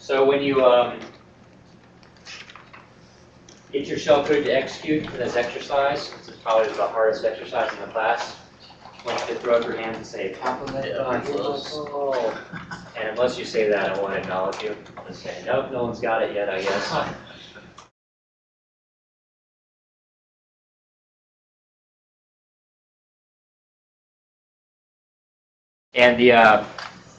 So when you um, get your shellcode to execute for this exercise, this is probably the hardest exercise in the class. I want you to throw up your hands and say, compliment goal. And unless you say that, I won't acknowledge you. I'll just say, nope, no one's got it yet, I guess. And the uh,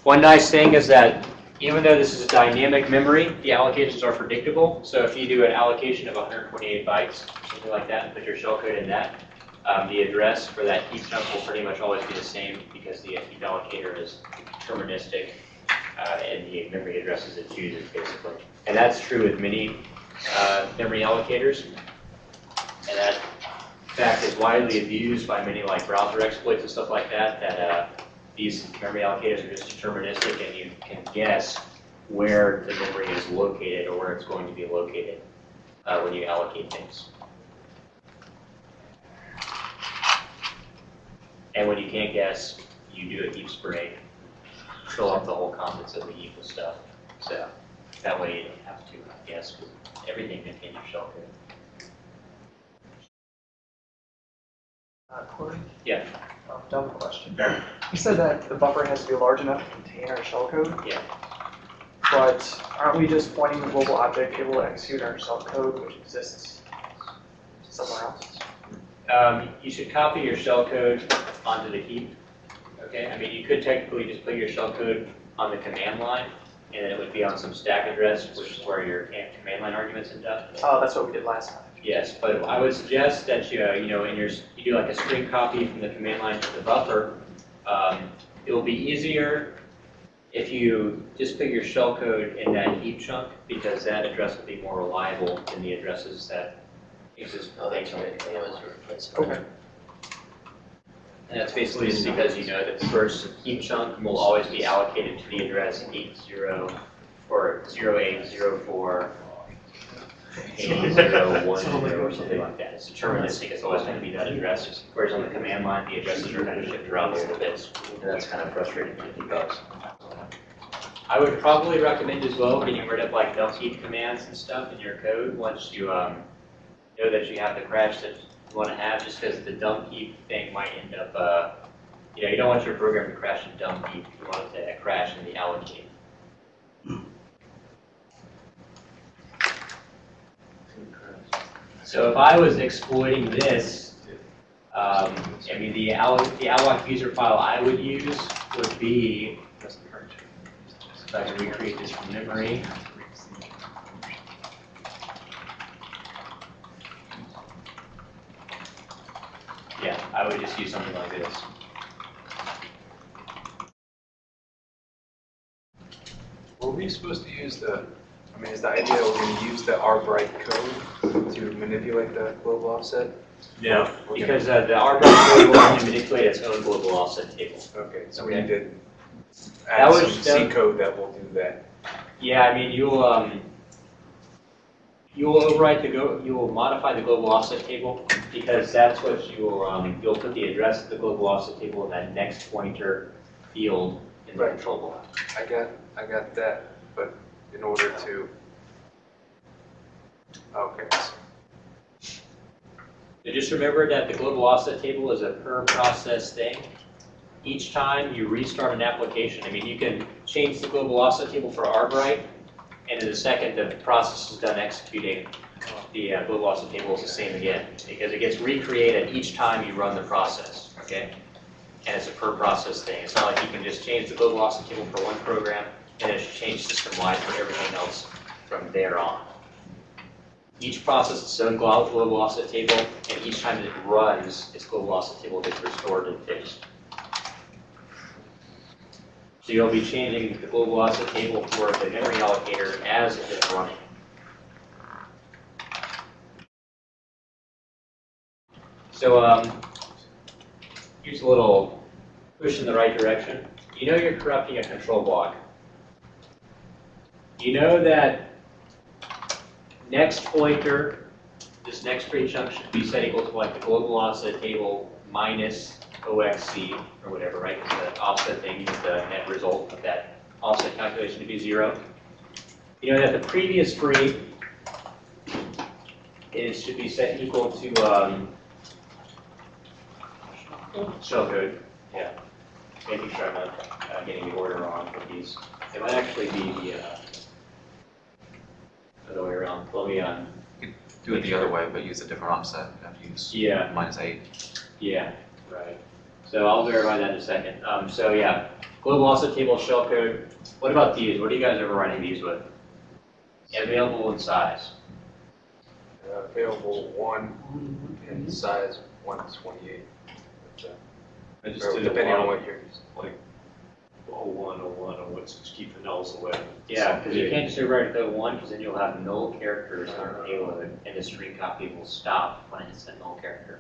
one nice thing is that even though this is a dynamic memory, the allocations are predictable. So if you do an allocation of 128 bytes, something like that, and put your shellcode in that, um, the address for that heap chunk will pretty much always be the same because the heap allocator is deterministic uh, and the memory addresses it chooses basically. And that's true with many uh, memory allocators. And that fact is widely abused by many like browser exploits and stuff like that, that uh, these memory allocators are just deterministic and you can guess where the memory is located or where it's going to be located uh, when you allocate things. And when you can't guess, you do a heap spray, fill up the whole contents of the heap with stuff. So that way you don't have to guess everything in your shellcode. Uh, Corey? Yeah. Um, dumb question. You said that the buffer has to be large enough to contain our shellcode. Yeah. But aren't we just pointing the global object able to execute our shellcode, which exists somewhere else? Um, you should copy your shellcode onto the heap. Okay, I mean, you could technically just put your shellcode on the command line, and then it would be on some stack address, which is where your command line arguments end up. Oh, that's what we did last time. Yes, but I would suggest that you, uh, you know, in your, you do like a string copy from the command line to the buffer. Um, it will be easier if you just put your shellcode in that heap chunk, because that address will be more reliable than the addresses that exist. Oh, that's right, that was replacement. Okay. And that's basically just because you know that the first heap chunk will always be allocated to the address eight zero or zero eight zero four eight zero one zero or something like that. It's deterministic, it's always gonna be that address, whereas on the command line, the addresses are kind of shifted around a little bit. And that's kind of frustrating to debug. I would probably recommend as well getting rid of like heap commands and stuff in your code once you um, know that you have the crash that you want to have, just because the dump heap thing might end up, uh, you know, you don't want your program to crash in dump heap, you want it to crash in the allocate. So if I was exploiting this, um, I mean, the alloc, the alloc user file I would use would be, if I can recreate this from memory. Yeah, I would just use something like this. Were we supposed to use the, I mean, is the idea we're gonna use the R-Bright code to manipulate the global offset? No, We're gonna- because uh, the RBAC code will only manipulate its own global offset table. Okay, so we need to That add was- some C code that will do that. Yeah, I mean, you'll, um, you will overwrite the go, you will modify the global offset table because that's what you will, um, you'll put the address of the global offset table in that next pointer field in the Right. control block. I got, I got that, but in order to, okay, So just remember that the global offset table is a per process thing. Each time you restart an application, I mean, you can change the global offset table for Arbright, and in a second, the process is done executing, the uh, global offset table is the same again, because it gets recreated each time you run the process, okay? And it's a per process thing. It's not like you can just change the global offset table for one program, and it's changed system-wide for everything else from there on. Each process its own glo- global offset table, and each time it runs, its global offset table gets restored and fixed. So you'll be changing the global offset table for the memory allocator as it is running. So um, here's a little push in the right direction. You know you're corrupting a control block. You know that next pointer, this next chunk should be set equal to like the global offset table minus OXC or whatever, right? Because the offset thing is the net result of that offset calculation to be zero. you know that the previous free is, should be set equal to, um, shell code, yeah. Making sure I'm not uh, getting the order wrong with these. It might actually be the, uh, other way around, let me, um, Do it the other way, but use a different offset, you have to use yeah, minus eight. yeah, right. So I'll verify that in a second. Um, so yeah, global offset table, shell code. What about these? What are you guys ever running these with? Available in size. Uh, Available one in size one twenty-eight. I just did a Depending on lot what you're using. like oh one, oh one, oh what's, just keep the nulls away. Yeah, because you can't just rewrite the one, because then you'll have null characters on the payload, and the string copy will stop when it's a null character.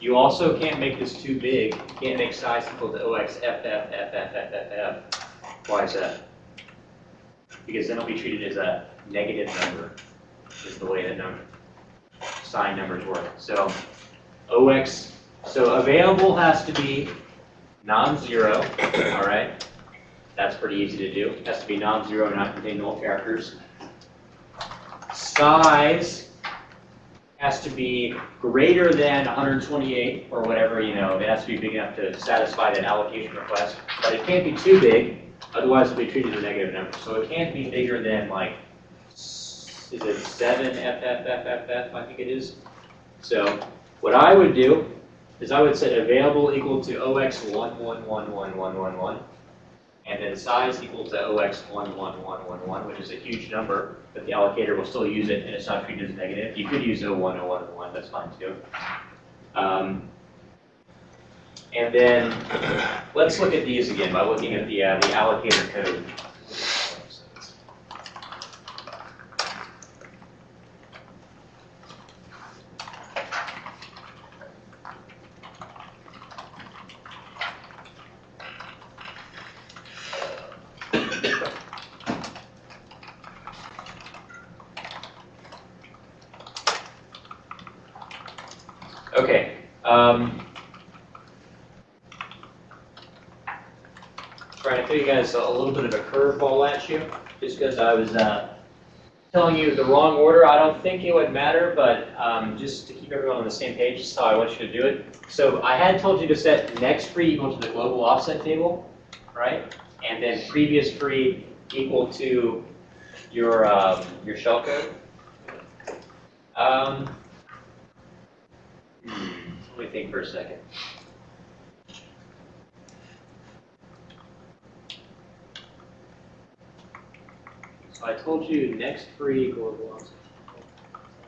You also can't make this too big. You can't make size equal to OXFFFFFFF. Why is that? Because then it'll be treated as a negative number, is the way that number, sign numbers work. So OX, so available has to be non-zero, all right? That's pretty easy to do. It has to be non-zero, not contain null characters. Size has to be greater than 128 or whatever, you know, it has to be big enough to satisfy that allocation request. But it can't be too big, otherwise it'll be treated as a negative number. So it can't be bigger than like, is it 7 FFFFF, I think it is. So what I would do is I would set available equal to OX one one one one one one one, and then size equal to OX one one one one one, which is a huge number, but the allocator will still use it and it's not treated as negative. You could use 01, 01, 01, that's fine too. Um, and then let's look at these again by looking at the, uh, the allocator code. Okay, um. Trying to throw you guys a little bit of a curveball at you, just because I was, uh, telling you the wrong order. I don't think it would matter, but, um, just to keep everyone on the same page, this is how I want you to do it. So I had told you to set next free equal to the global offset table, right? And then previous free equal to your, um, your shell code. Um, Hmm, Let me think for a second. I told you next free global offset.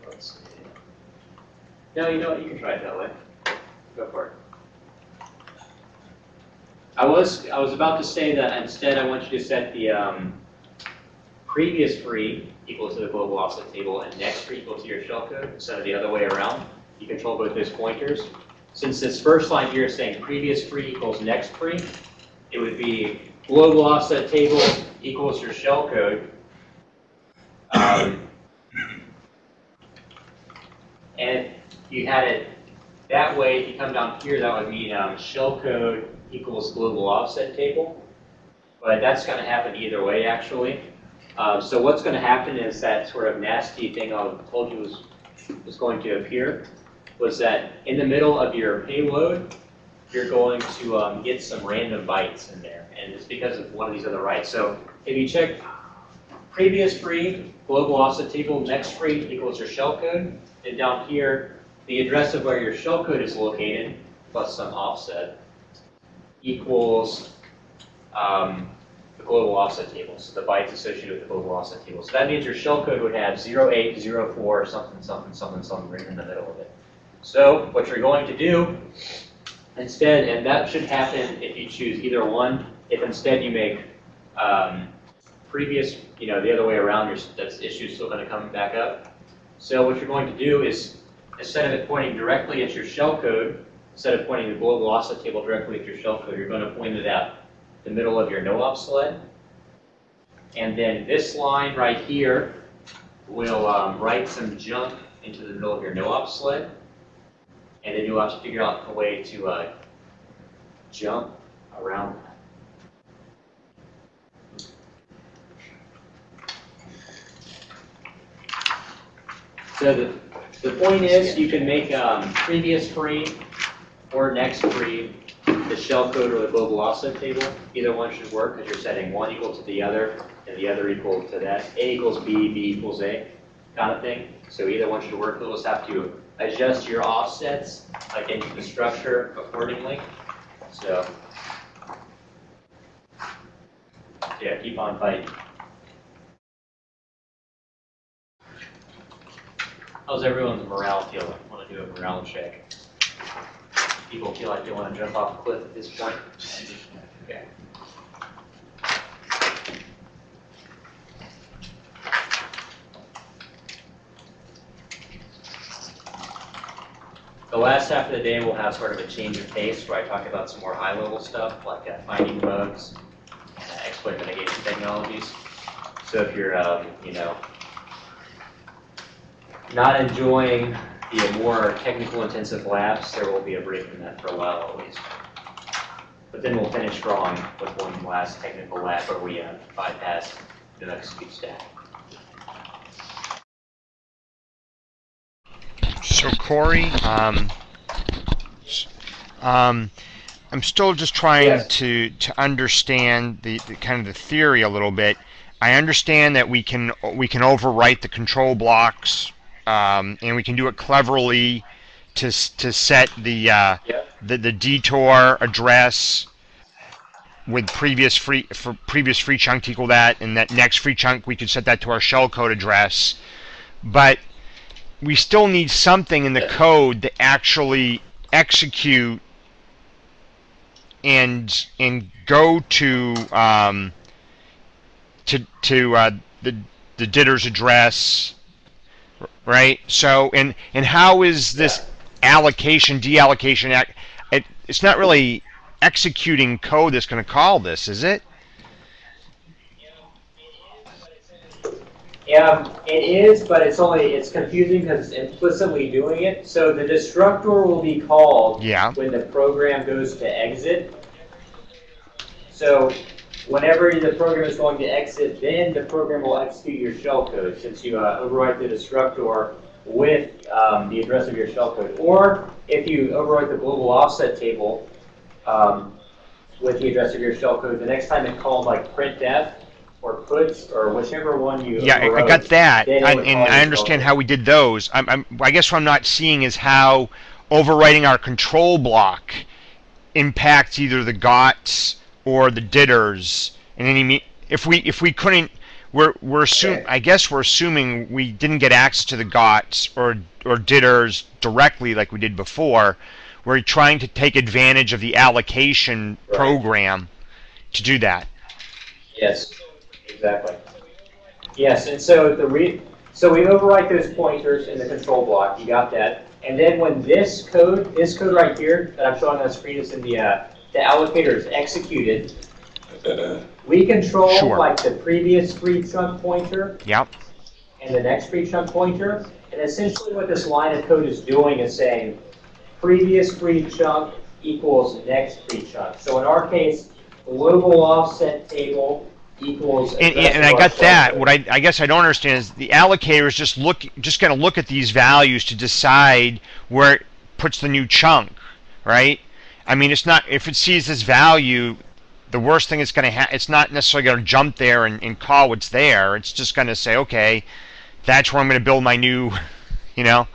Let's see. No, you know what, you can try it that way. Go for it. I was, I was about to say that instead I want you to set the, um, previous free equal to the global offset table and next free equal to your shell code instead of the other way around you control both those pointers. Since this first line here is saying previous free equals next free, it would be global offset table equals your shell code. Um, and if you had it that way, if you come down here, that would mean um, shell code equals global offset table. But that's going to happen either way, actually. Um, so what's going to happen is that sort of nasty thing I told you was, was going to appear was that in the middle of your payload, you're going to um, get some random bytes in there. And it's because of one of these other writes. So if you check previous free, global offset table, next free equals your shell code. And down here, the address of where your shell code is located, plus some offset, equals um, the global offset table. So the bytes associated with the global offset table. So that means your shell code would have 0804 something, something, something, something right in the middle of it. So what you're going to do instead, and that should happen if you choose either one, if instead you make um, previous, you know, the other way around, that issue's still going to come back up. So what you're going to do is, instead of it pointing directly at your shell code, instead of pointing the global offset table directly at your shell code, you're going to point it at the middle of your no-op sled. And then this line right here will um, write some junk into the middle of your no-op sled. And then you'll have to figure out a way to uh, jump around So the, the point is, you can make um, previous free or next free the shell code or the global offset table. Either one should work because you're setting one equal to the other and the other equal to that. A equals B, B equals A kind of thing. So either one should work. You'll just have to adjust your offsets like into the structure accordingly. So yeah, keep on fighting. How's everyone's morale feeling? Want to do a morale check? People feel like they want to jump off a cliff at this point? Okay. The last half of the day, we'll have sort of a change of pace where I talk about some more high-level stuff like uh, finding bugs, uh, exploit mitigation technologies. So if you're, um, you know, not enjoying the more technical intensive labs, there will be a break from that for a while at least. But then we'll finish strong with one last technical lab where we uh, bypass the next speed stack. So Corey, um, um, I'm still just trying Yes. to to understand the, the kind of the theory a little bit. I understand that we can we can overwrite the control blocks, um, and we can do it cleverly to to set the uh, Yep. the the detour address with previous free for previous free chunk to equal that, and that next free chunk we could set that to our shellcode address, but we still need something in the code to actually execute and and go to um, to to uh, the the ditter's address, right? So and and how is this allocation deallocation act? It, it's not really executing code that's going to call this, is it? Yeah, it is, but it's only, it's confusing because it's implicitly doing it. So the destructor will be called Yeah. when the program goes to exit. So whenever the program is going to exit, then the program will execute your shellcode since you uh, overwrite the destructor with um, the address of your shellcode. Or if you overwrite the global offset table um, with the address of your shellcode, the next time it called like printf or puts or whichever one you Yeah, I, I got that, it and, would and call I understand shellcode. how we did those. I'm, I'm, I guess what I'm not seeing is how overwriting our control block impacts either the GOTS or the ditters. And any me- if we if we couldn't, we're we're assuming. I guess we're assuming we didn't get access to the GOTS or or ditters directly like we did before. We're trying to take advantage of the allocation Right. program to do that. Yes, exactly. Yes, and so the re, so we overwrite those pointers in the control block, you got that. And then when this code, this code right here that I'm showing on the screen is in the, uh, the allocator is executed, we control Sure. like the previous free chunk pointer Yep. and the next free chunk pointer. And essentially what this line of code is doing is saying previous free chunk equals next free chunk. So in our case, global offset table equals. And, address and I got that. What I, I guess I don't understand is the allocator is just look just going to look at these values to decide where it puts the new chunk, right? I mean, it's not if it sees this value, the worst thing it's going to have. It's not necessarily going to jump there and, and call what's there. It's just going to say, okay, that's where I'm going to build my new, you know.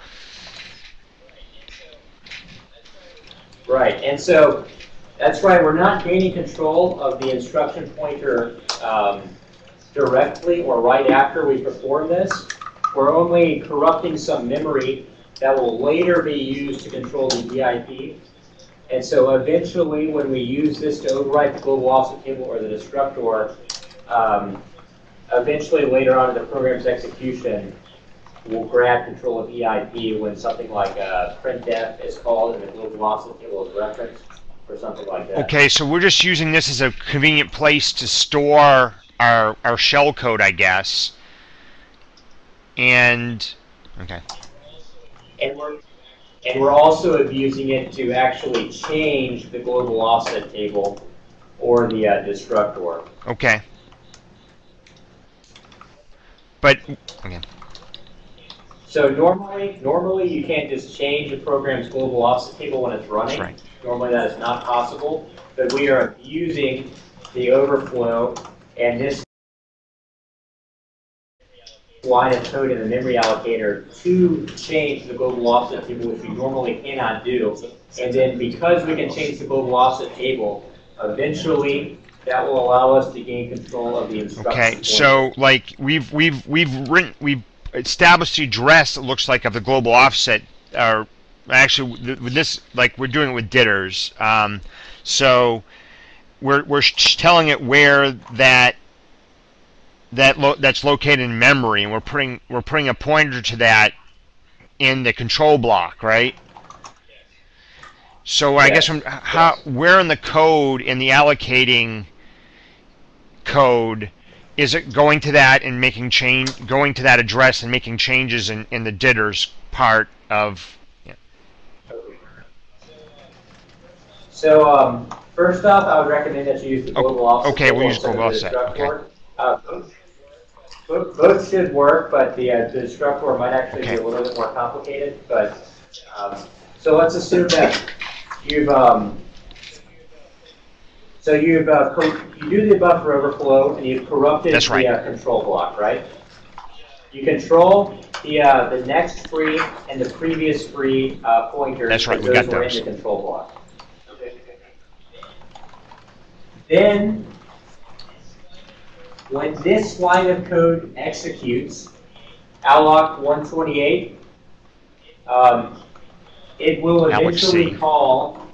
Right, and so, that's right, we're not gaining control of the instruction pointer um, directly or right after we perform this. We're only corrupting some memory that will later be used to control the BIP. And so eventually, when we use this to overwrite the global offset table or the destructor, um, eventually later on in the program's execution, we'll grab control of EIP when something like uh, printf is called and the global offset table is referenced or something like that. Okay, so we're just using this as a convenient place to store our our shell code, I guess. And okay. And we're, and we're also abusing it to actually change the global offset table or the uh, destructor. Okay. But okay. So normally, normally you can't just change a program's global offset table when it's running. Right. Normally that is not possible, but we are abusing the overflow and this line of code in the memory allocator to change the global offset table, which we normally cannot do. And then because we can change the global offset table, eventually that will allow us to gain control of the instruction. Okay, so like we've we've we've written we've established the address. It looks like of the global offset, or actually with this like we're doing it with ditters. Um, so we're we're telling it where that that lo- that's located in memory, and we're putting we're putting a pointer to that in the control block, right? So I guess Yes, from how where in the code in the allocating code is it going to that and making change going to that address and making changes in, in the ditters part of So, um, first off, I would recommend that you use the Oh, global offset. okay, we'll table use instead of global the offset, okay. destructor. Uh, Both, both should work, but the, uh, the destructor might actually be a little bit more complicated, but, um, so let's assume that you've, um, so you've, uh, you do the buffer overflow and you've corrupted That's right. the, uh, control block, right? You control the, uh, the next free and the previous free, uh, pointers. That's right, we got were those. in the control block. Then, when this line of code executes, alloc 128, um, it will eventually call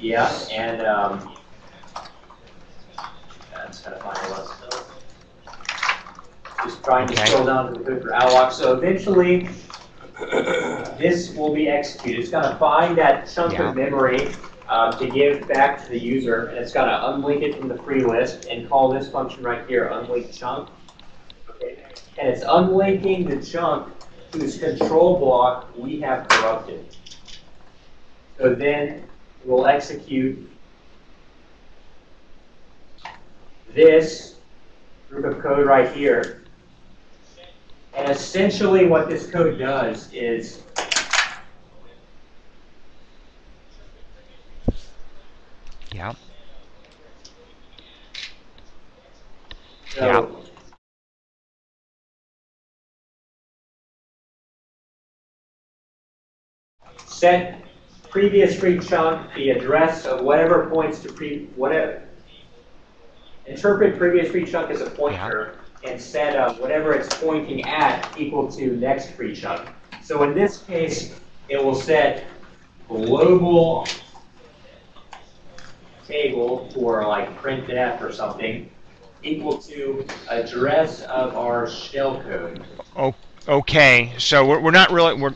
Yeah, and, um, that's kind of funny, let's, just trying to Okay. scroll down to the code for alloc, so eventually, this will be executed, it's gonna find that chunk Yeah. of memory, um, to give back to the user, and it's gonna unlink it from the free list, and call this function right here, unlink chunk. Okay, And it's unlinking the chunk whose control block we have corrupted. So then, we'll execute this group of code right here. And essentially what this code does is yeah so set previous free chunk the address of whatever points to pre whatever interpret previous free chunk as a pointer and set uh, whatever it's pointing at equal to next free chunk. So in this case, it will set global table for like print printf or something equal to address of our shell shellcode. okay so we're, we're not really we're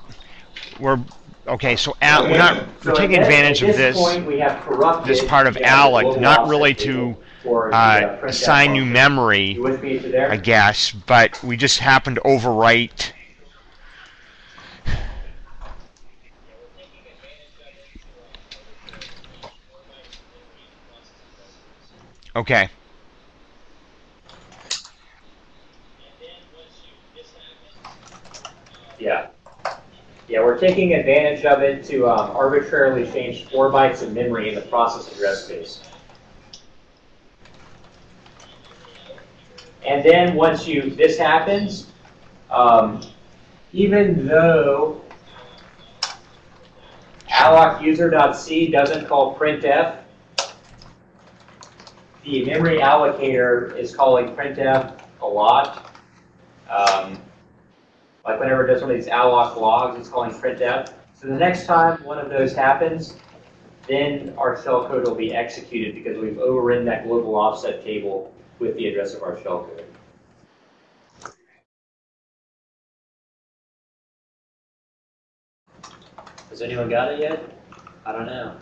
we're okay so al, we're not So we're at taking this- advantage of this point, we have corrupted this part of the global not offset really table to for the, uh, printf assign new function. memory You with me to there? I guess, but we just happened to overwrite. Okay. Yeah. Yeah, we're taking advantage of it to um, arbitrarily change four bytes of memory in the process address space. And then once you, this happens, um, even though alloc user.c doesn't call printf, the memory allocator is calling printf a lot. Um, like whenever it does one of these alloc logs, it's calling printf. So the next time one of those happens, then our shell code will be executed because we've overridden that global offset table with the address of our shell code. Has anyone got it yet? I don't know.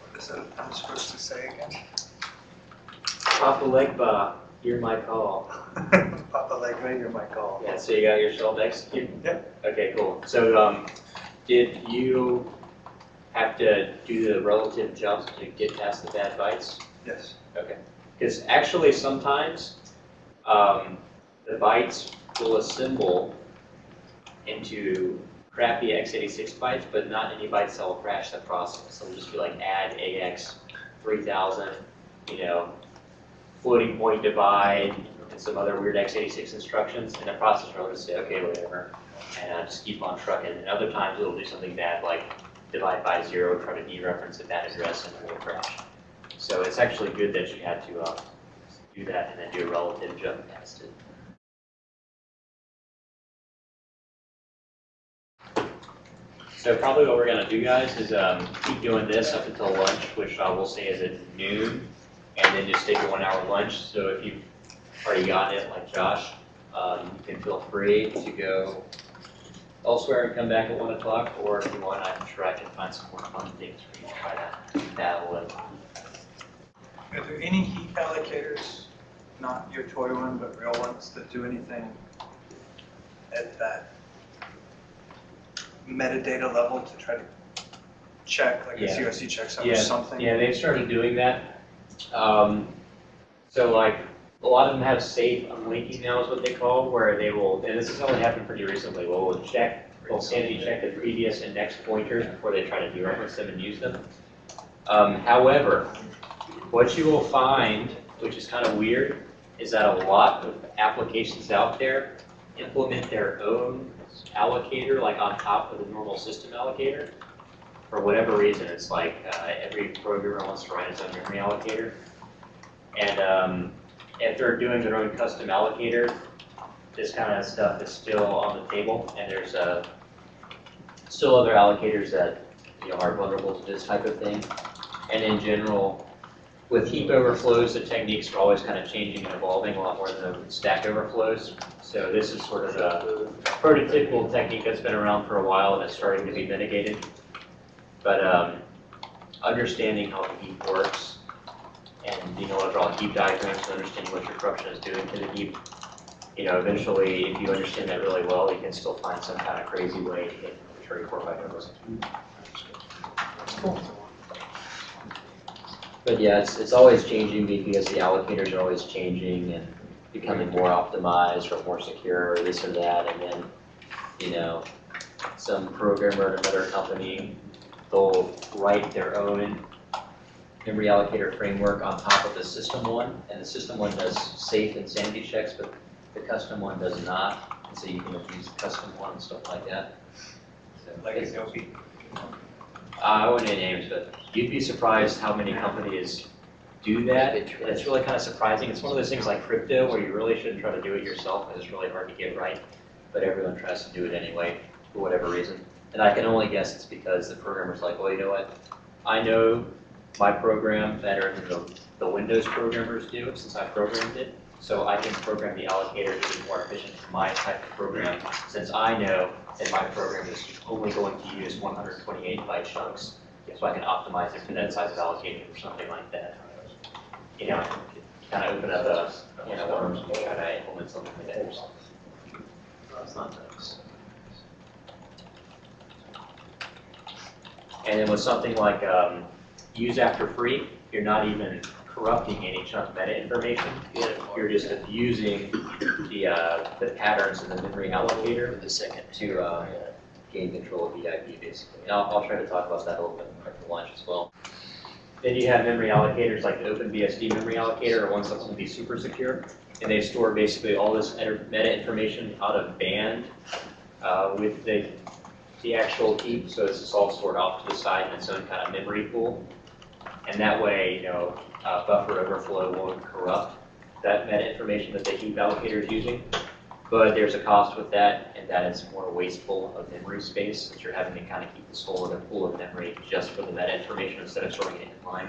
What is it I'm supposed to say again? Papa Legba, hear my call. Papa Legba, you're my call. Yeah, so you got your shell executed? Yep. Okay, cool. So, um, did you have to do the relative jump to get past the bad bytes? Yes. Okay. Because actually sometimes, um, the bytes will assemble into crappy x86 bytes, but not any bytes that will crash the process. So it'll just be like add AX 3000, you know, floating point divide, some other weird x86 instructions, and the processor will just say, okay, whatever, and just keep on trucking. And other times it'll do something bad, like divide by zero, try to dereference a bad address, and it will crash. So it's actually good that you had to uh, do that and then do a relative jump test. So probably what we're gonna do, guys, is um, keep doing this up until lunch, which uh, we'll say is at noon, and then just take a one-hour lunch. So if you've already gotten it, like Josh, um, you can feel free to go elsewhere and come back at one o'clock, or if you want, I'm sure I can find some more fun things for you to try to dabble in. Are there any heat allocators, not your toy one, but real ones, that do anything at that metadata level to try to check, like a Yeah. CRC checksum Yeah, or something? Yeah, they've started doing that. Um, so like, a lot of them have safe unlinking now is what they call, where they will, and this has only happened pretty recently, well, we'll check, they'll sanity check the previous index pointers before they try to dereference them and use them. Um, however, what you will find, which is kind of weird, is that a lot of applications out there implement their own allocator, like on top of the normal system allocator. For whatever reason, it's like uh, every programmer wants to write his own memory allocator. And um, if they're doing their own custom allocator, this kind of stuff is still on the table, and there's uh, still other allocators that you know are vulnerable to this type of thing. And in general, with heap overflows, the techniques are always kind of changing and evolving a lot more than stack overflows. So this is sort of a prototypical technique that's been around for a while and it's starting to be mitigated. But um, understanding how the heap works and being able to draw heap diagrams and understanding what your corruption is doing to the heap, you know, eventually, if you understand that really well, you can still find some kind of crazy way to get arbitrary core byte numbers. But yeah, it's, it's always changing because the allocators are always changing and becoming more optimized or more secure or this or that. And then, you know, some programmer at another company, they'll write their own memory allocator framework on top of the system one. And the system one does safe and sanity checks, but the custom one does not. And so you can abuse the custom one and stuff like that. So Like it's- Adobe? uh, I wouldn't name names, but you'd be surprised how many companies do that. It's really kind of surprising. It's one of those things like crypto where you really shouldn't try to do it yourself and it's really hard to get right. But everyone tries to do it anyway, for whatever reason. And I can only guess it's because the programmer's like, well, you know what? I know my program better than the, the Windows programmers do since I programmed it. So I can program the allocator to be more efficient for my type of program since I know that my program is only going to use 128 byte chunks. So I can optimize it for that size of allocation or something like that. You know, kind of open up a, you know, worms and try to implement something like that. It's not. And then with something like um, use after free, you're not even corrupting any chunk meta information. You're just abusing the, uh, the patterns in the memory allocator The second. to uh, gain control of the IP basically. And I'll, I'll try to talk about that a little bit for lunch as well. Then you have memory allocators like the OpenBSD memory allocator or ones that will be super secure. And they store basically all this meta information out of band uh, with the, the actual heap. So it's just all stored off to the side in its own kind of memory pool. And that way, you know, uh, buffer overflow won't corrupt that meta information that the heap allocator is using. But there's a cost with that, and that is more wasteful of memory space, since you're having to kind of keep this whole other pool of memory just for the meta information instead of storing it in line.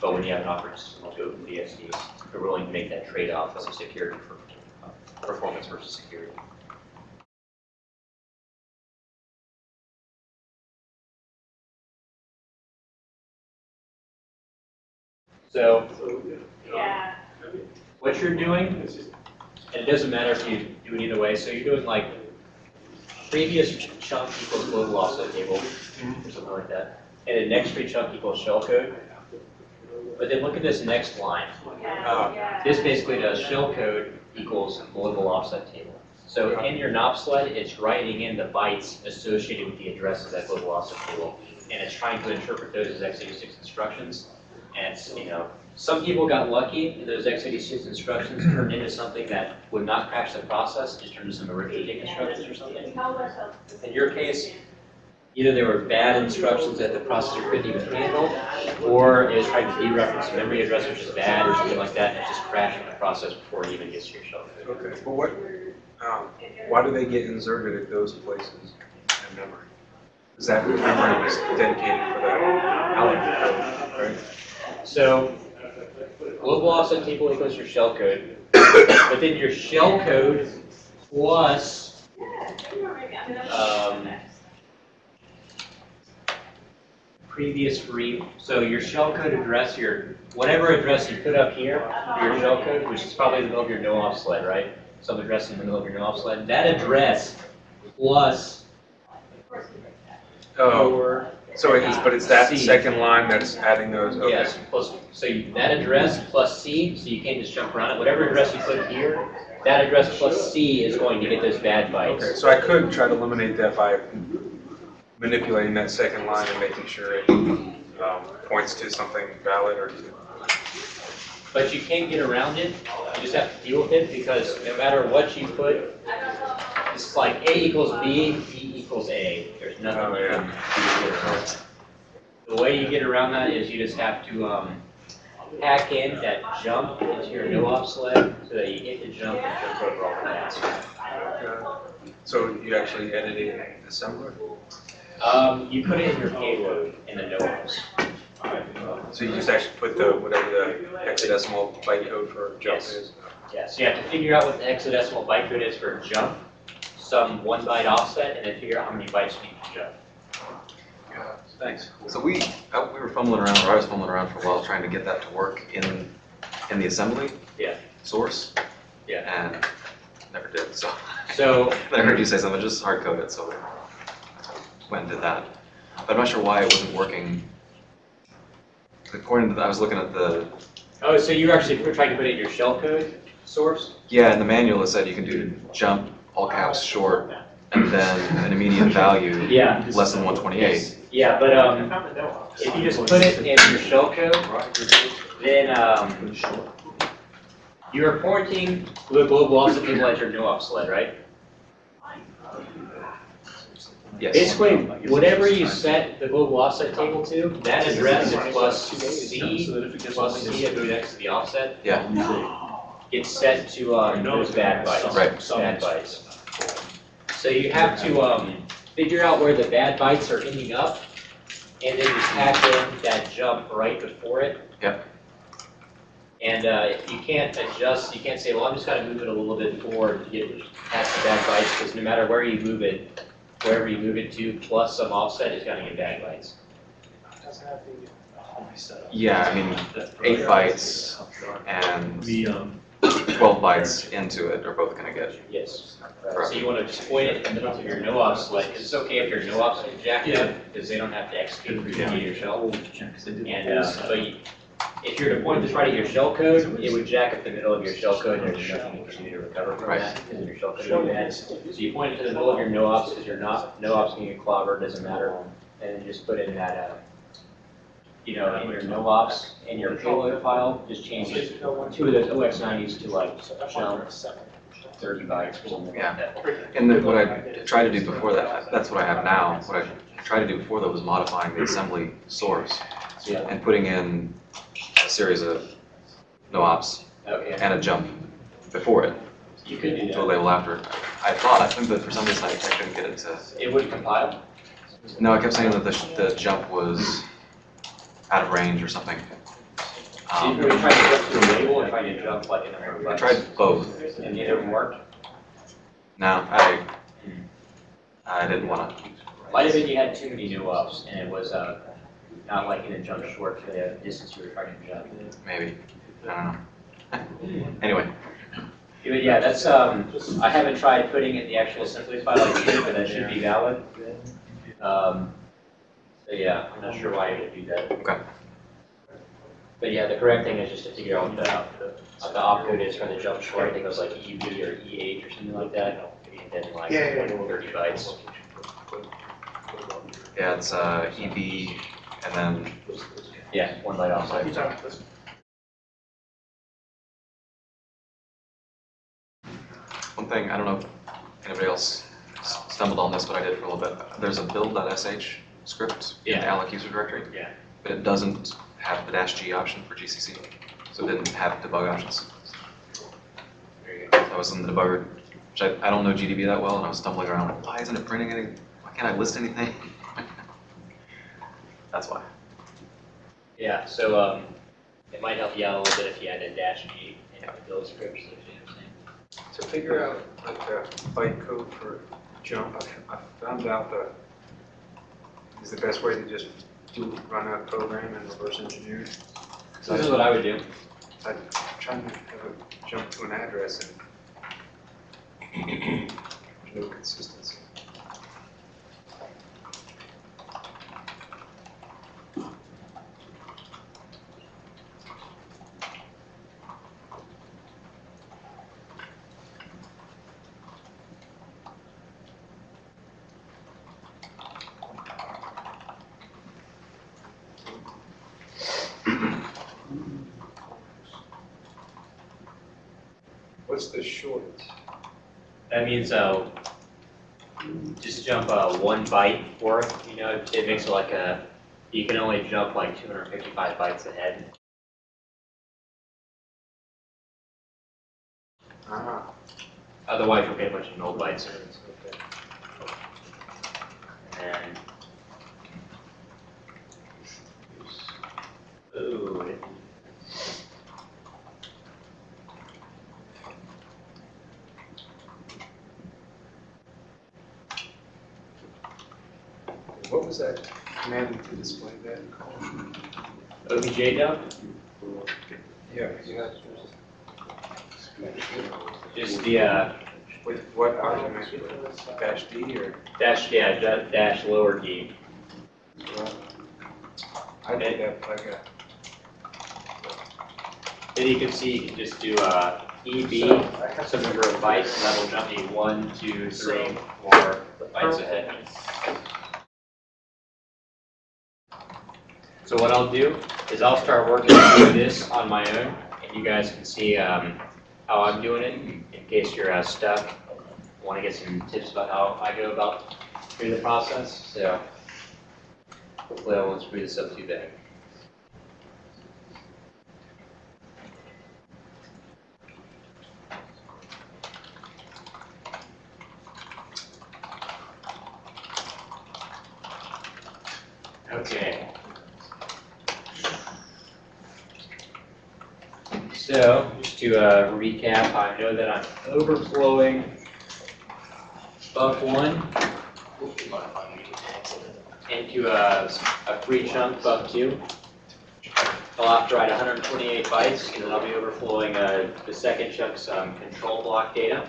But when you have an operating system like OpenBSD, you're willing to make that trade-off of security for uh, performance versus security. So, So, Yeah. what you're doing, and it doesn't matter if you do it either way, so you're doing like previous chunk equals global offset table, or something like that, and then next free chunk equals shell code. But then look at this next line. Uh, This basically does shell code equals global offset table. So in your NOP sled, it's writing in the bytes associated with the address of that global offset table. And it's trying to interpret those as x86 instructions. And you know, some people got lucky and those x86 instructions turned into something that would not crash the process, just turned into some arithmetic instructions or something. In your case, either they were bad instructions that the processor couldn't even handle, or it was trying to dereference a memory address which is bad or something like that, and it just crashed the process before it even gets to your shell. Okay, but what, um, why do they get inserted at those places in memory? Is that memory was dedicated for that allocated right? So, global offset table equals your shell code, but then your shell code plus, um, previous free, so your shell code address, your, whatever address you put up here for your shell code, which is probably the middle of your no-off sled, right? Some address in the middle of your no-off sled, that address plus Oh, your so it is, but it's that C. second line that's adding those, okay. Yes, plus, so you, that address plus C, so you can't just jump around it, whatever address you put here, that address plus C is going to get those bad Okay, bytes. so I could try to eliminate that by manipulating that second line and making sure it, um, points to something valid or to. But you can't get around it, you just have to deal with it, because no matter what you put, it's like A equals B, B equals A, there's nothing Oh, you can do to get around that. The way you get around that is you just have to, um, hack in that jump into your no-op sled, so that you hit the jump and jump over all the paths. So you actually edited in assembler? Um, you put it in your payload in the no-ops. So you just actually put the, whatever the hexadecimal byte code for jump Yes. is? Yeah, so you have to figure out what the hexadecimal byte code is for jump, some one byte offset, and then figure out how many bytes we need to jump. Thanks. So we, uh, we were fumbling around, or I was fumbling around for a while trying to get that to work in, in the assembly. Yeah. Source. Yeah. And never did, so. So, I heard you say something, just hard code it, so went and did that. But I'm not sure why it wasn't working. According to, the- I was looking at the, oh, so you actually put- tried to put it in your shellcode source? yeah, in the manual it said you can do jump, all caps, short, and then an immediate value Yeah. less than 128. Yeah, but, um, if you just put it in your shellcode, then, um, you're pointing the global offset table at your no-op sled, right? Yes. Basically, whatever you set the global offset table to, that address is plus C, plus C of next to the offset, Yeah, gets set to, um, those bad bytes. Right. Bad bytes. So you have to, um, figure out where the bad bytes are ending up, and then just hack in that jump right before it. Yep. And, uh, if you can't adjust, you can't say, well, I'm just gonna move it a little bit forward to get past the bad bytes, because no matter where you move it, wherever you move it to, plus some offset is gonna get bad bytes. Doesn't have the, yeah, I mean, eight bytes and The, um, 12 bytes into it are both gonna get, Yes. So you wanna just point it in the middle of your no-op sled, 'cause it's okay if your no-ops are jacked up, because they don't have to execute through your shell. And, uh, but you- if you were to point this right at your shell code, it would jack up the middle of your shell code, and there's nothing you can do to recover from Right. that, because your shell code is bad. So you point it to the middle of your no-ops, because your not, no-ops can get clobbered, doesn't matter, and then just put in that, uh, you know, in your no-ops, in your payload file, just change it, two of those OX nineties to like shell thirty bytes or something Yeah. like that. and then what I tried to do before that, that's what I have now. What I tried to do before that was modifying the assembly source Yeah. and putting in a series of no ops Okay, oh, and a jump before it you could do to a that. label after. I thought, I think, but for some reason I I couldn't get it to, It would compile. no, I kept saying that the, the jump was out of range or something. So you Um, were trying to jump to a label or trying to jump like in a I tried both. And neither of them worked? No, I, I didn't wanna, Might have been you had too many new ups and it was, uh, not liking to jump short for the distance you were trying to jump. maybe, I don't know. Anyway, But yeah, that's, um, I haven't tried putting in the actual assembly file I did, but that should be valid. Um, yeah, I'm not sure why you would do that. Okay. But yeah, the correct thing is just to figure out what the, what the opcode is for the jump short, I think it was like EB or E8 or something like that. And then like Yeah, yeah, yeah. 30 bytes. yeah, it's uh, EB and then Yeah, one byte You offset. talking about this? one thing, I don't know if anybody else s- stumbled on this, but I did for a little bit. There's a build.sh script in the Yeah. alloc user directory. Yeah. But it doesn't have the dash G option for GCC, so it didn't have debug options. There you go. I was in the debugger, which I, I don't know GDB that well, and I was stumbling around, why isn't it printing any, why can't I list anything? That's why. Yeah, so, um, it might help you out a little bit if you had a dash G in the build script, so if you understand. To figure out like the byte code for jump, I I found out the, is the best way to just do, run a program and reverse engineer. it. So this is what I would do. I'm trying to have a jump to an address and no consistency. What's the short? Means, uh, just jump, uh, one byte worth, you know, it makes it like a, you can only jump like two hundred and fifty-five bytes ahead. Ah, Otherwise, you'll get a bunch of null bytes. And. Ooh. it- what was that command to display that called? Dump, Yeah, just the, uh, With what argument? Dash D or? dash, yeah, da- dash lower D. I did that like a, Then you can see, you can just do, uh, EB, some number of bytes, and that'll jump you one, two, three, four bytes ahead. So what I'll do is I'll start working through this on my own, and you guys can see, um, how I'm doing it, in case you're, uh, stuck. Want to get some tips about how I go about through the process, so hopefully I won't screw this up too bad. Okay. So, just to uh, recap, I know that I'm overflowing buck one into a, a free chunk buck two. I'll have to write 128 bytes, and then I'll be overflowing uh, the second chunk some control block data.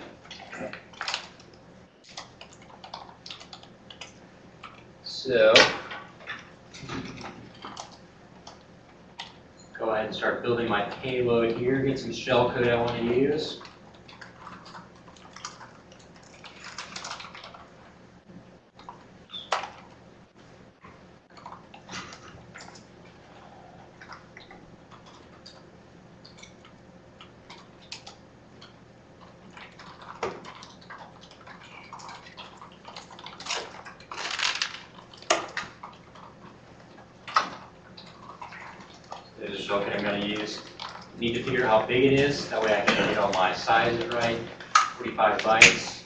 So, go ahead and start building my payload here, get some shellcode I want to use. This is shellcode I'm gonna use. Need to figure out how big it is, that way I can get all my sizes right. Forty-five bytes.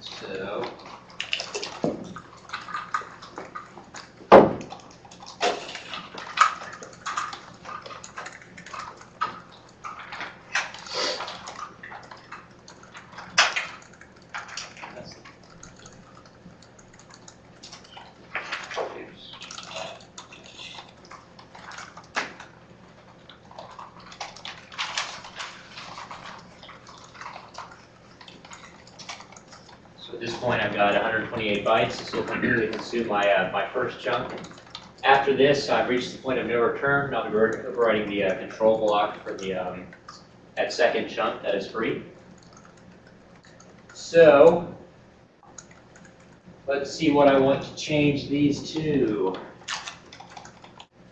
So. That's So at this point, I've got 128 bytes. This will completely consume my, uh, my first chunk. After this, I've reached the point of no return, I'll be over- overriding the uh, control block for the, um, that second chunk that is free. So, let's see what I want to change these to.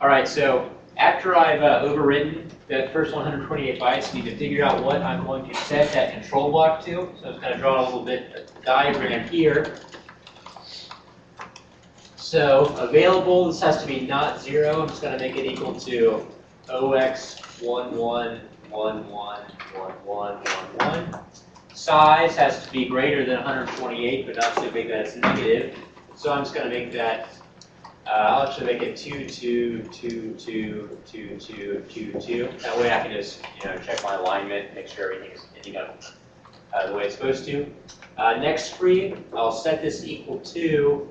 All right, so after I've uh, that first 128 bytes, need to figure out what I'm going to set that control block to. So I'm just going to draw a little bit of diagram here. So available, this has to be not zero. I'm just going to make it equal to OX11111111. Size has to be greater than 128, but not so big that it's negative. So I'm just going to make that uh, I'll actually make it two, two, two, two, two, two, two, two. That way I can just, you know, check my alignment, make sure everything's ending up uh, the way it's supposed to. Uh, next free, I'll set this equal to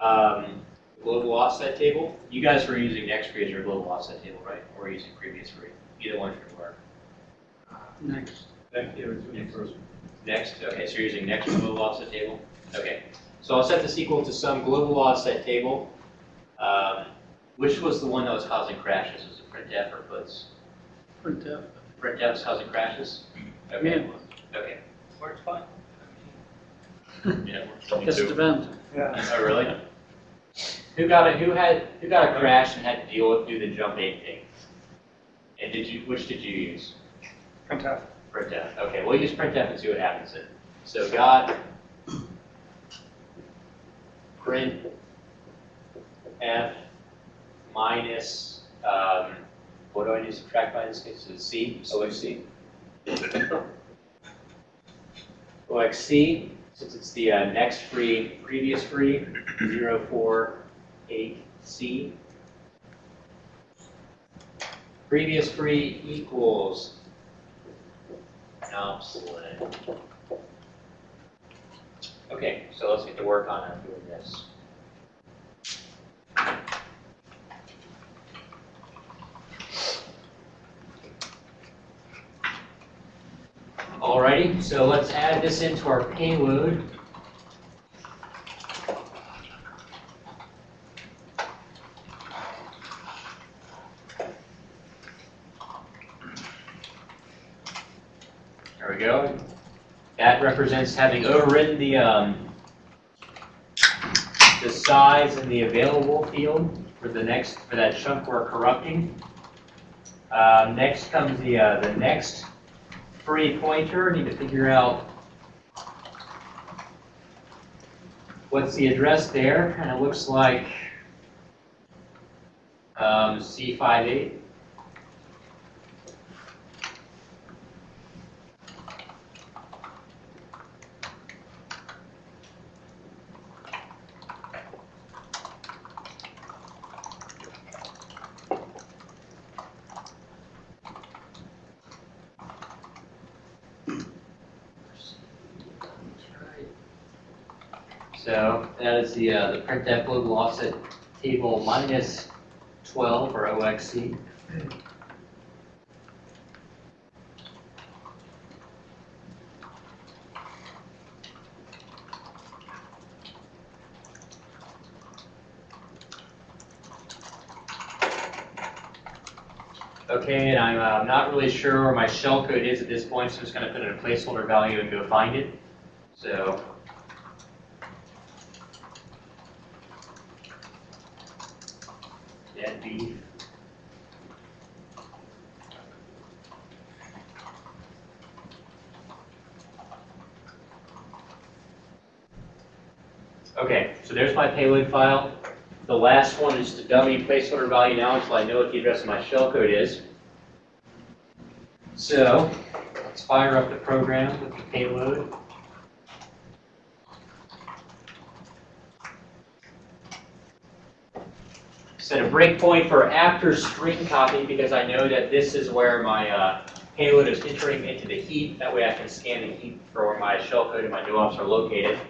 um, global offset table. You guys were using next free as your global offset table, right? Or were using previous free? Either one should work. Next. Next, yeah, it's the first one. Next, okay, so you're using next global offset table? Okay, so I'll set this equal to some global offset table. Um, which was the one that was causing crashes? Was it printf or puts? Printf. Printf is causing crashes? Okay, okay. Works fine. Yeah, we're- Guess it depends. Yeah. Oh, really? Who got a, who had, who got a crash and had to deal with, do the jump eight thing? And did you, which did you use? Printf. Printf, okay, we'll use printf and see what happens then. So got print f minus, um, what do I need to subtract by in this case? Is it c? OXC? OXC, since it's the uh, next free, previous free, 048C. Previous free equals obsolete. Okay, so let's get to work on doing this. So let's add this into our payload. There we go. That represents having overridden the, um, the size and the available field for the next, for that chunk we're corrupting. Uh, next comes the, uh, the next free pointer, need to figure out what's the address there, kind of looks like um, C58. So that is the, uh, the printf global offset table minus 12 or OXC. Okay, and I'm uh, not really sure where my shellcode is at this point, so I'm just going to put in a placeholder value and go find it. So dead beef. Okay, so there's my payload file. The last one is the dummy placeholder value now until I know what the address of my shellcode is. So, let's fire up the program with the payload. set a breakpoint for after string copy because I know that this is where my uh, payload is entering into the heap. That way I can scan the heap for where my shellcode and my no-ops are located.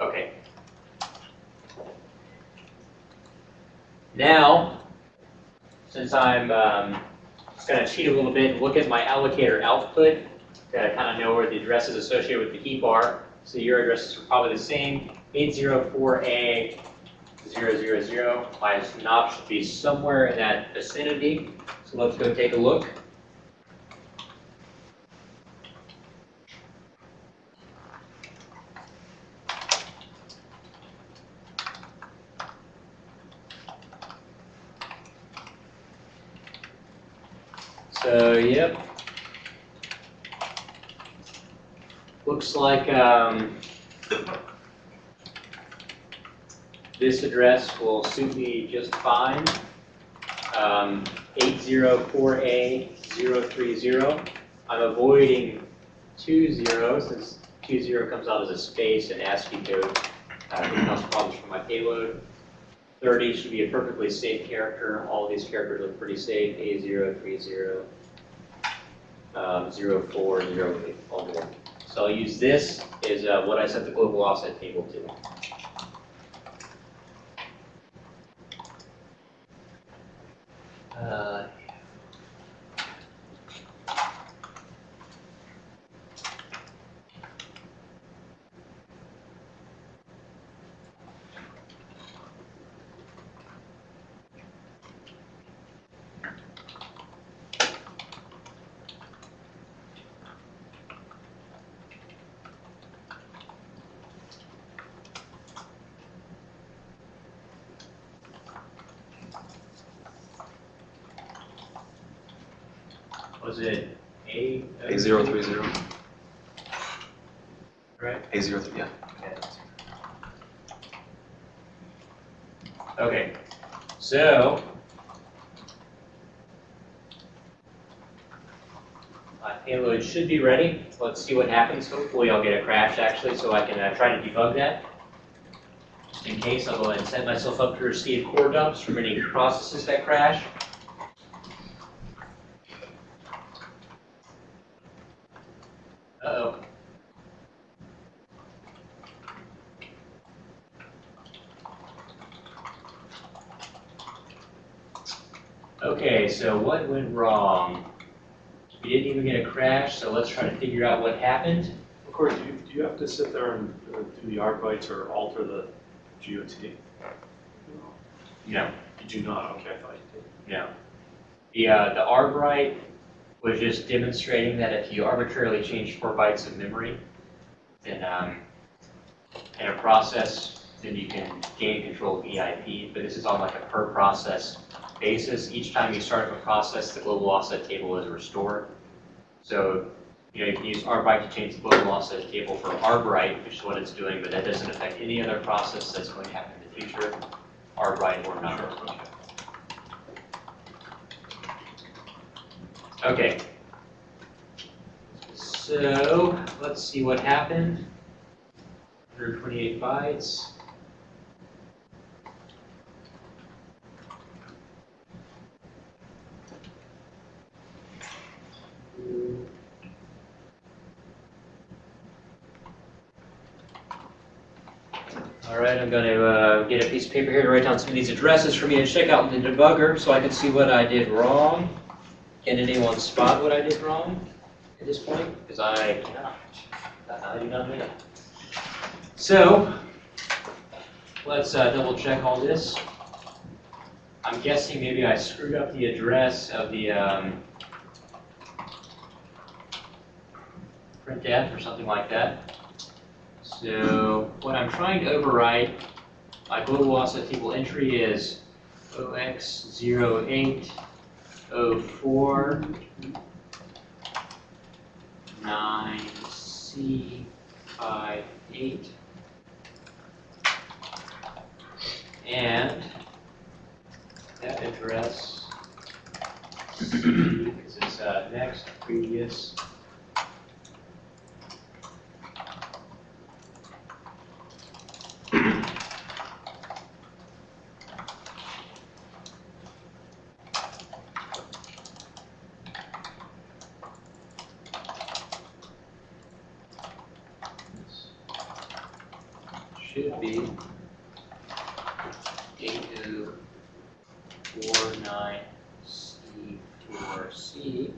Okay. Now, since I'm um, cheat a little bit and look at my allocator output to kind of know where the address is associated with the heap are. So your addresses are probably the same, 804A 000. My knob should be somewhere in that vicinity. So let's go take a look. So, yep. Looks like, um, this address will suit me just fine. Um, 804A030. I'm avoiding 20 since 20 comes out as a space and ASCII code. Uh, causes problems for my payload. 30 should be a perfectly safe character. All these characters look pretty safe. A030, um, 04, 08, all. So I'll use this is uh, what I set the global offset table to. Uh, was it A? A zero three zero. Right. A zero three, yeah. Okay, so. My payload should be ready. Let's see what happens. Hopefully I'll get a crash actually, so I can uh, try to debug that. Just in case, I'll go ahead and set myself up to receive core dumps from any processes that crash. Uh-oh. Okay, so what went wrong? We didn't even get a crash, so let's try to figure out what happened. Of course, do you, do you have to sit there and uh, do the arc bytes or alter the GOT? No. You do not, okay, I thought you did. No. The, uh, the Arbright was just demonstrating that if you arbitrarily change four bytes of memory, then, um, in a process, then you can gain control of EIP, but this is on like a per process basis. Each time you start up a process, the global offset table is restored. So, you know, you can use Arbright to change the global offset table for Arbright, which is what it's doing, but that doesn't affect any other process that's going to happen in the future, Arbright or not. Okay. So, let's see what happened. 128 bytes. All right, I'm going to uh, get a piece of paper here to write down some of these addresses for me to check out in the debugger so I can see what I did wrong. Can anyone spot what I did wrong at this point? Because I cannot. I do not know. So, let's uh, double check all this. I'm guessing maybe I screwed up the address of the um, printf or something like that. So what I'm trying to overwrite, my global offset table entry is 0x08 04 9C 58 and that address is uh, next previous should be eight oh four nine C four C.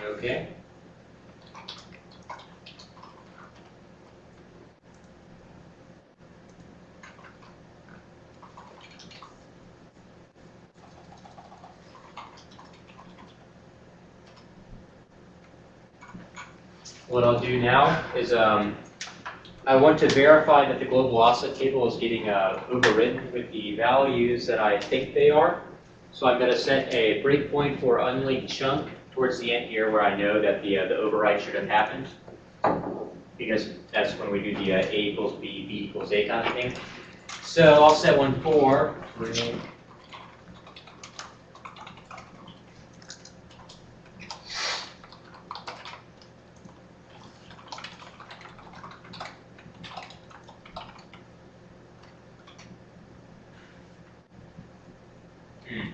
Okay. What I'll do now is, um, I want to verify that the global offset table is getting, uh, overridden with the values that I think they are. So I'm gonna set a breakpoint for unlinked chunk towards the end here where I know that the, uh, the override should have happened. Because that's when we do the, uh, A equals B, B equals A kind of thing. So I'll set one for, Hmm,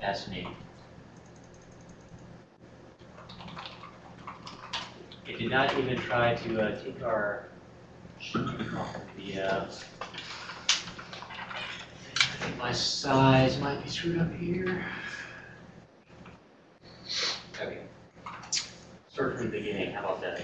fascinating. It did not even try to uh, take our off of the. Uh, I think my size might be screwed up here. Okay. Start from the beginning. How about that?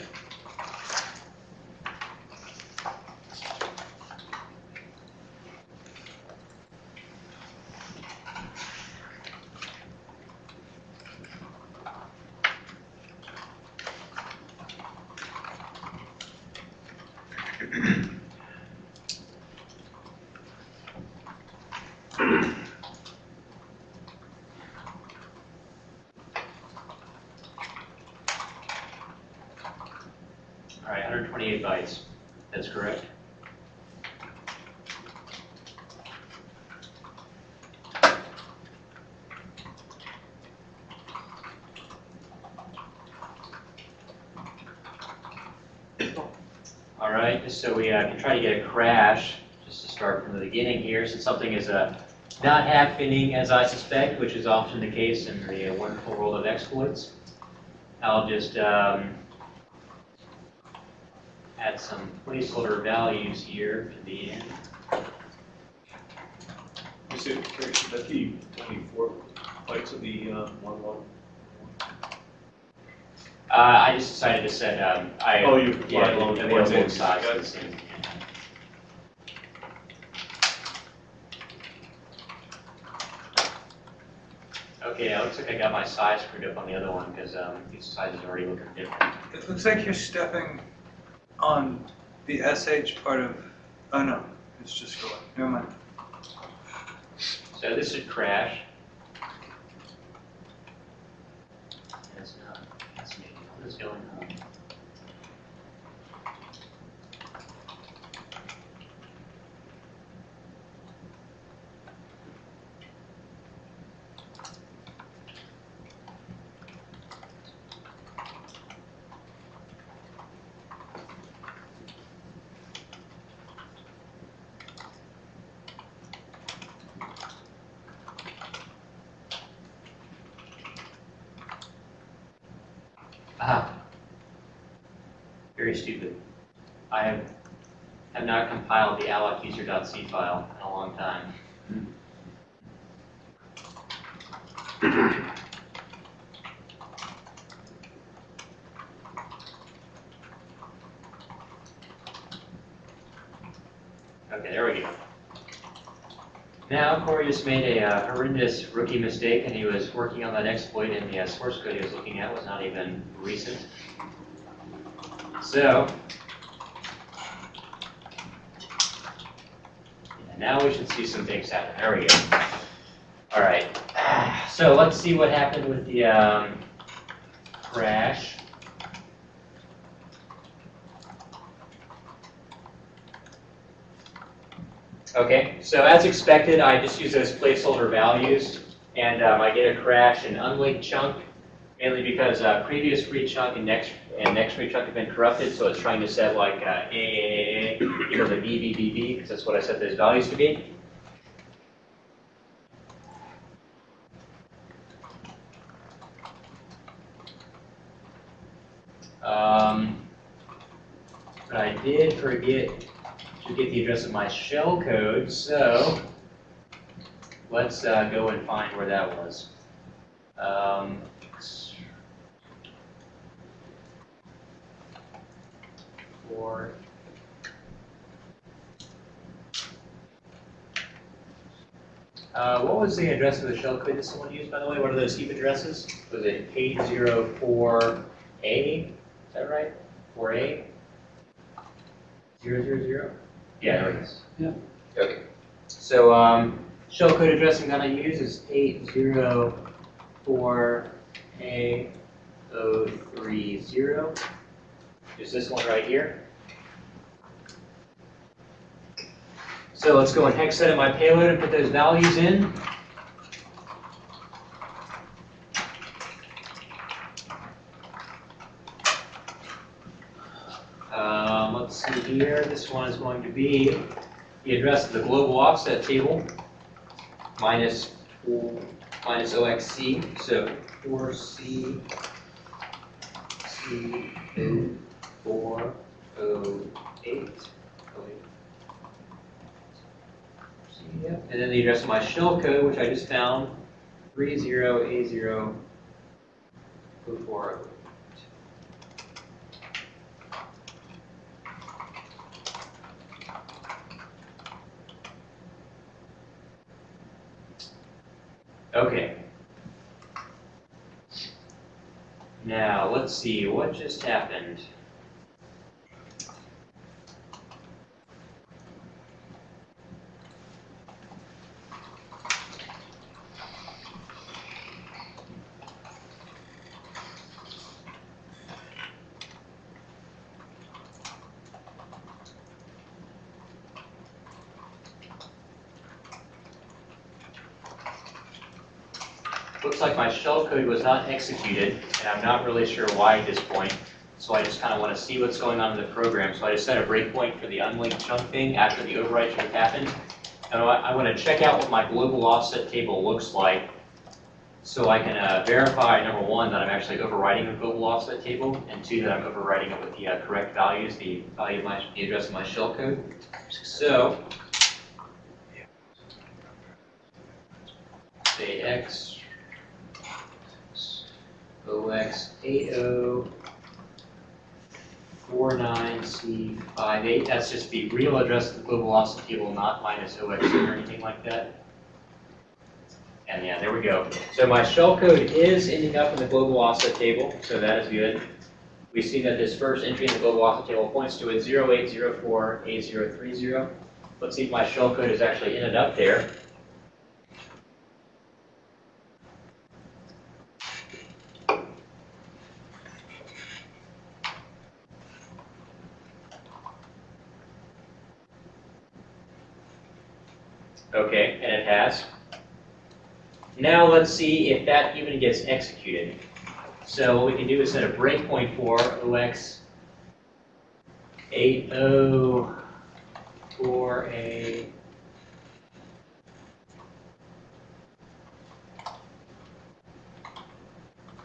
All right, 128 bytes. That's correct. All right, just so we uh, can try to get a crash, just to start from the beginning here, since something is uh, not happening as I suspect, which is often the case in the uh, wonderful world of exploits. I'll just um, add some placeholder values here to the end. Is it, should that be twenty-four bytes of the, uh, one, one? Uh, I just decided to set, um, I. Oh, you Yeah, both sides Got of the same. Okay, it looks like I got my size screwed up on the other one, because, um, these sizes are already looking different. It looks like you're stepping on the SH part of, oh no, it's just going, never mind. So this should crash. That's not, that's me, what is going on? Ah. Very stupid. I have, have not compiled the allocuser.c file in a long time. Okay, there we go. Now, Corey just made a uh, horrendous rookie mistake, and he was working on that exploit, and the uh, source code he was looking at was not even recent. So, now we should see some things happen. There we go. All right. So let's see what happened with the um, crash. Okay, so as expected, I just use those placeholder values, and um, I get a crash in unlinked chunk, mainly because uh, previous free chunk and next and next free chunk have been corrupted, so it's trying to set like uh, A, A, A, A equal to B, B, B, B, because that's what I set those values to be. Um, but I did forget the address of my shell code. So let's uh, go and find where that was. Um. Uh, what was the address of the shellcode that someone used, by the way? What are those heap addresses? Was it 804A? Is that right? 4A? 000? Yeah, there it is. Yeah. Okay. So, um, shell code addressing that I use is eight zero four A O three zero. Is this one right here? So let's go and hex edit my payload and put those values in. Um, let's see here, this one is going to be the address of the global offset table minus, four- minus OXC, so 4C, C, O, 4, O, 8, Yep. And then the address of my shell code, which I just found, 30A004. Okay. Now, let's see, what just happened? Looks like my shell code was not executed, and I'm not really sure why at this point. So I just kind of want to see what's going on in the program. So I just set a breakpoint for the unlinked chunk thing after the overwrite should have happened. And I I want to check out what my global offset table looks like so I can uh, verify, number one, that I'm actually overwriting the global offset table, and two, that I'm overwriting it with the uh, correct values, the value of my, the address of my shell code. So, say x OX8049C58, that's just the real address of the global offset table, not minus OX or anything like that. And yeah, there we go. So my shellcode is ending up in the global offset table, so that is good. We see that this first entry in the global offset table points to a 0804A030. Let's see if my shell code has actually ended up there. Okay, and it has. Now let's see if that even gets executed. So what we can do is set a breakpoint for OX 804A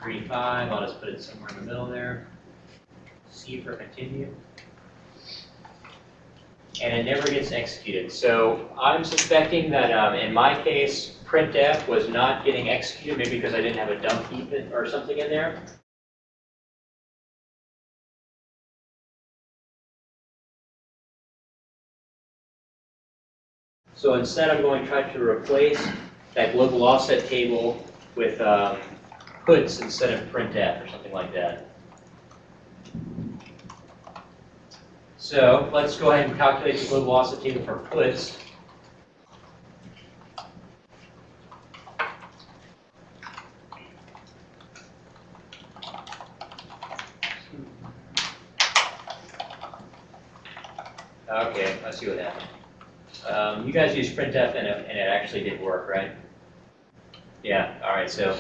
three five. I'll just put it somewhere in the middle there. C for continue. And it never gets executed. So I'm suspecting that um, in my case, printf was not getting executed, maybe because I didn't have a dump heap or something in there. So instead, I'm going to try to replace that global offset table with um, puts instead of printf or something like that. So let's go ahead and calculate the global offset table for puts. Okay, let's see what happened. You printf and it, and it actually did work, right? Yeah, all right, so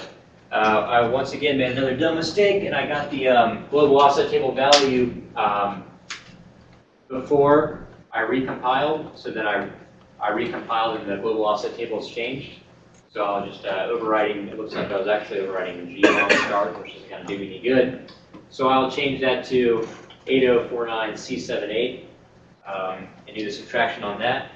uh, I once again made another dumb mistake and I got the um, global offset table value um, before I recompiled, so then I, I recompiled and the global offset table has changed. So I'll just uh, overriding, it looks like I was actually overriding the G on start, which isn't going to do me any good. So I'll change that to 8049C78. um, and do the subtraction on that.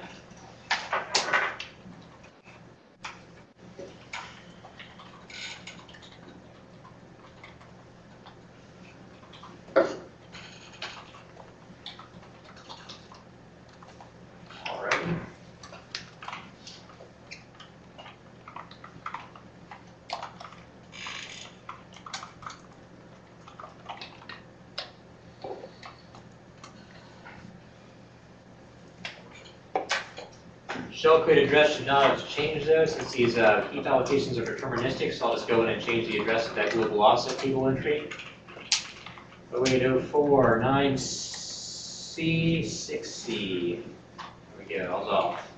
Alright. Shell code address should not have changed though, since these uh, heap allocations are deterministic, so I'll just go in and change the address of that global offset table entry. 0804 9C 6C. There we go, all's off.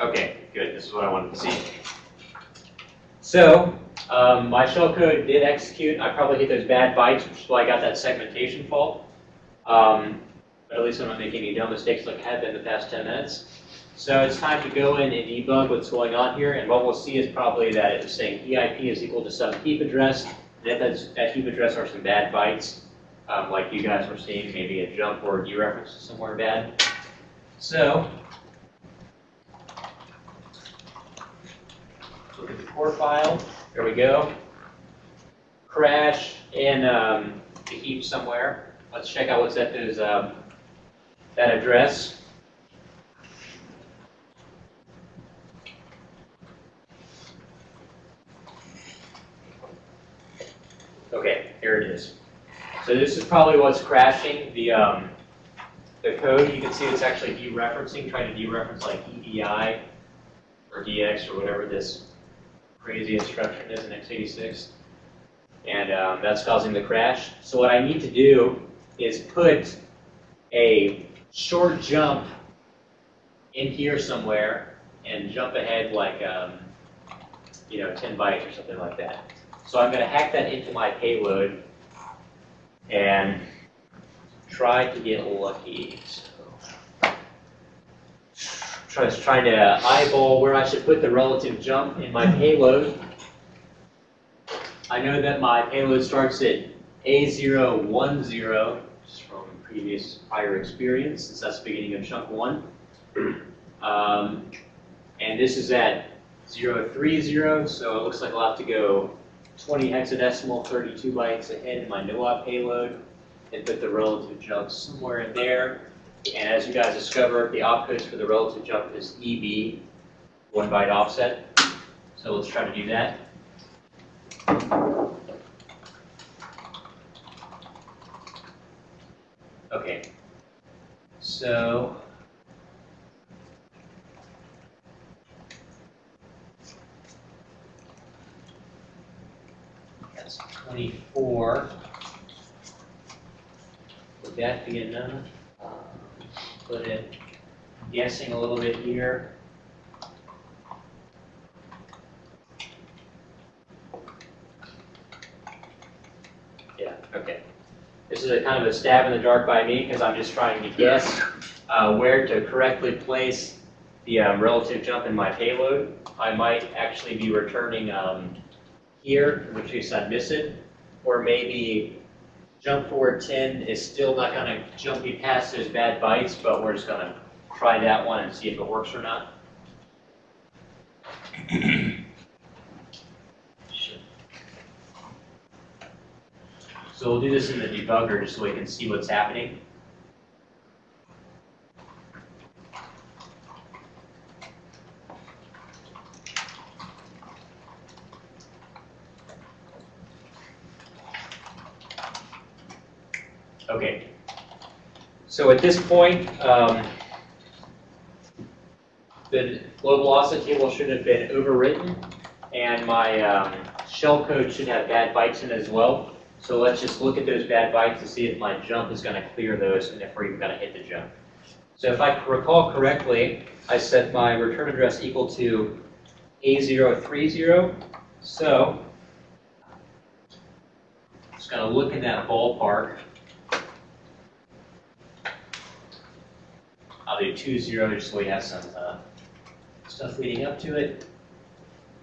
Okay, good, this is what I wanted to see. So, um, my shellcode did execute, I probably hit those bad bytes, which is why I got that segmentation fault. Um, but at least I'm not making any dumb mistakes like I have been the past 10 minutes. So it's time to go in and debug what's going on here, and what we'll see is probably that it's saying EIP is equal to some heap address, and if that's, that heap address are some bad bytes, um, like you guys were seeing, maybe a jump or a dereference to somewhere bad. So, look at the core file, there we go. Crash in um, the heap somewhere. Let's check out what's at those, um, that address. Okay, here it is. So this is probably what's crashing the, um, the code. You can see it's actually dereferencing, trying to dereference like EDI or DX or whatever this crazy instruction is in x86. And um, that's causing the crash. So what I need to do is put a short jump in here somewhere and jump ahead like, um, you know, 10 bytes or something like that. So I'm going to hack that into my payload and try to get lucky. So, try, trying to eyeball where I should put the relative jump in my payload. I know that my payload starts at A010, just from previous prior experience, since that's the beginning of chunk one. Um, and this is at 030, so it looks like I'll have to go 20 hexadecimal, 32 bytes ahead in my NOAA payload, and put the relative jump somewhere in there. And as you guys discovered, the opcodes for the relative jump is EB, one byte offset. So let's try to do that. Okay. So that's 24. Would that be enough? Um, Put it, guessing a little bit here. Yeah, okay. This is a kind of a stab in the dark by me because I'm just trying to guess uh, where to correctly place the um, relative jump in my payload. I might actually be returning um, here, in which case I'd miss it, or maybe jump forward 10 is still not going to jump me past those bad bytes, but we're just going to try that one and see if it works or not. So we'll do this in the debugger just so we can see what's happening. Okay. So at this point, um, the global offset table should have been overwritten, and my um, shell code should have bad bytes in it as well. So let's just look at those bad bytes to see if my jump is going to clear those and if we're even going to hit the jump. So if I recall correctly, I set my return address equal to A030. So just going to look in that ballpark. I'll do two zero just so we have some uh, stuff leading up to it.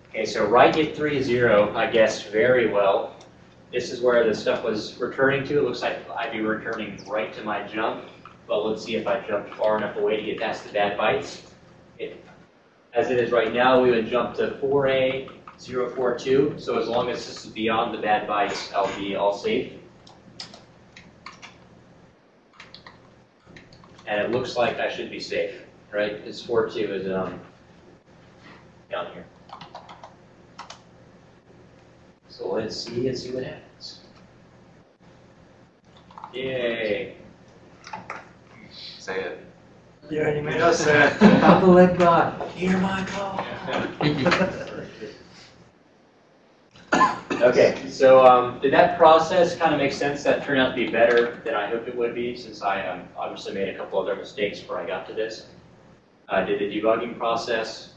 Okay, so right at three zero, I guessed very well. This is where the stuff was returning to. It looks like I'd be returning right to my jump, but let's see if I jump far enough away to get past the bad bytes. It- As it is right now, we would jump to 4A 042, so as long as this is beyond the bad bytes, I'll be all safe. And it looks like I should be safe, right? Because 42 is um, down here. So let's see and see what happens. Yay. Say it. You already made us say it. How to let God. Hear my call. Okay, so um, did that process kind of make sense? That turned out to be better than I hoped it would be, since I um, obviously made a couple other mistakes before I got to this. Uh, did the debugging process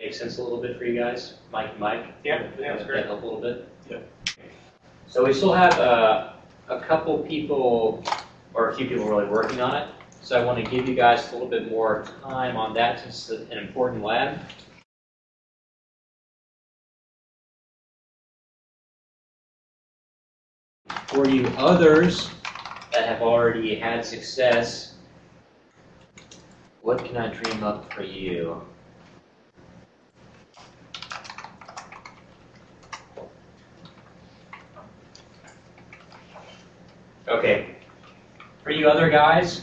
make sense a little bit for you guys? Mike, and Mike? Yeah, yeah, it's Did great. that help a little bit? So we still have uh, a couple people, or a few people really working on it. So I want to give you guys a little bit more time on that since it's an important lab. For you others that have already had success, what can I dream up for you? Okay. For you other guys,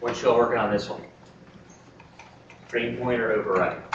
what you all working on this one? Dream point or override?